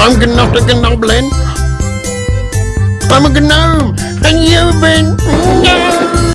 I'm not a goblin. I'm a gnome, and you've been